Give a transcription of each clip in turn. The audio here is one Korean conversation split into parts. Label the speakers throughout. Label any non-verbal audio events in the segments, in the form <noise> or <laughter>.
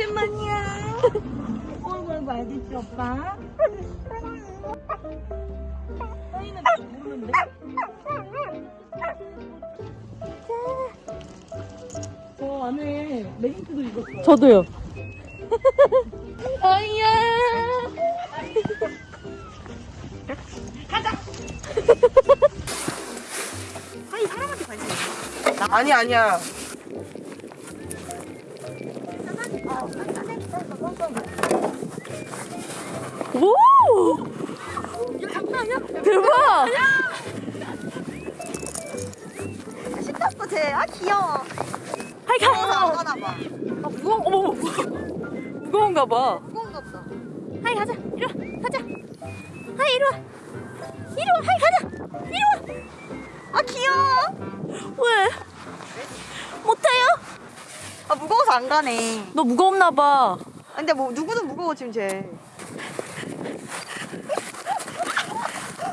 Speaker 1: 오랜만이야. 어이구, 알겠지, 오빠? 하이는 모르는데? 저 안에 레깅스도 입었어요.
Speaker 2: 저도요. <laughs>
Speaker 1: 아이야.
Speaker 3: 하이 사람한테 관심 있어.
Speaker 4: 아니 아니야.
Speaker 2: 오! 대박!
Speaker 3: 신났어 쟤. 아 귀여워.
Speaker 2: 하이
Speaker 3: 무거워서
Speaker 2: 가!
Speaker 3: 안 가나 봐.
Speaker 2: 아, 무거워, 어머. 무거운가 봐.
Speaker 3: 무거운가 보다.
Speaker 2: 하이 가자. 이리 와. 가자. 하이 이리 와. 이리 와. 하이 가자. 이리 와.
Speaker 3: 아 귀여워.
Speaker 2: 왜? 못해요?
Speaker 3: 아 무거워서 안 가네.
Speaker 2: 너 무겁나 봐.
Speaker 3: 아, 근데 뭐 누구든 무거워 지금 쟤.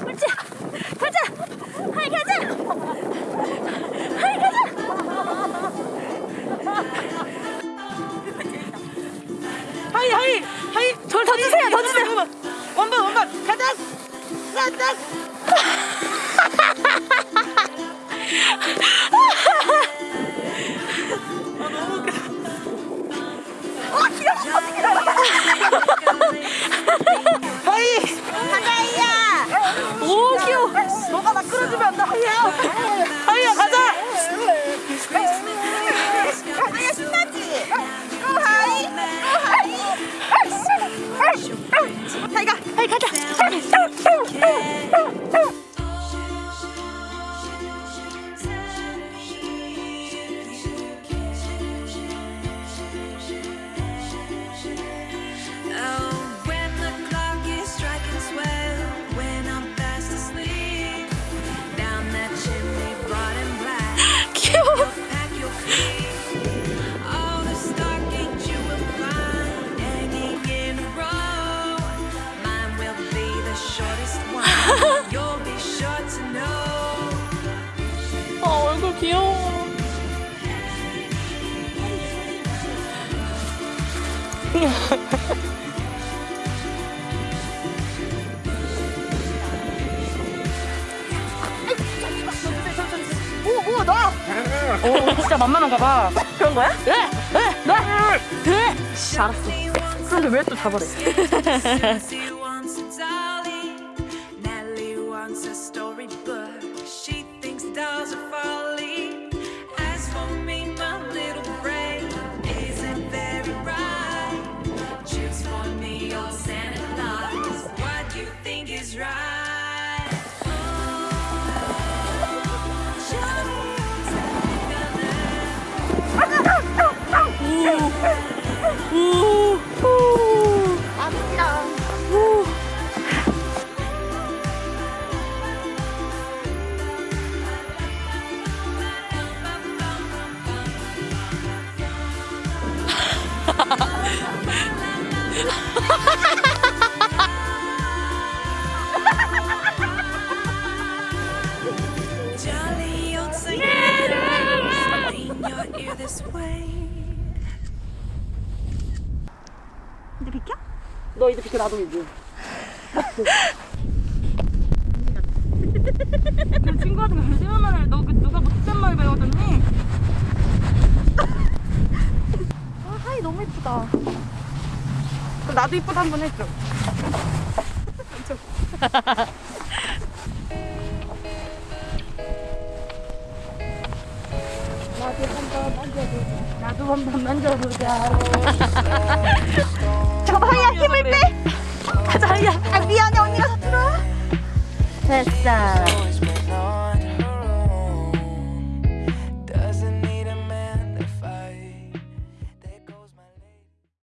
Speaker 2: 옳지. 가자. 하이 가자. 하이 가자.
Speaker 4: 하이 하이 하이.
Speaker 2: 저를 던지세요. 던지세요.
Speaker 4: 원반 원반 가자. 가자. 하이.
Speaker 3: 하이야.
Speaker 2: 오 귀여워.
Speaker 3: 너가 나 끌어주면 안 돼. 하이야 오 오 나.
Speaker 2: 오 진짜 만만한가 봐. 그런 거야? 네. 네. 네. 네. 알았어. 그런데 왜 또 잡아래? <laughs>
Speaker 4: 너 이제 비켜 나도 이제.
Speaker 1: 그 친구한테 그 세훈아를 너그 누가 못했단 말 배우더니
Speaker 3: 아 하이 너무 예쁘다.
Speaker 4: 그럼 나도 이쁘다 한번 해줘.
Speaker 1: 나도 한번 만져보자.
Speaker 3: 잠깐만 하이야 힘을 빼.
Speaker 2: 가자.
Speaker 3: 아 미안해 언니가 다 들어.
Speaker 2: 됐어.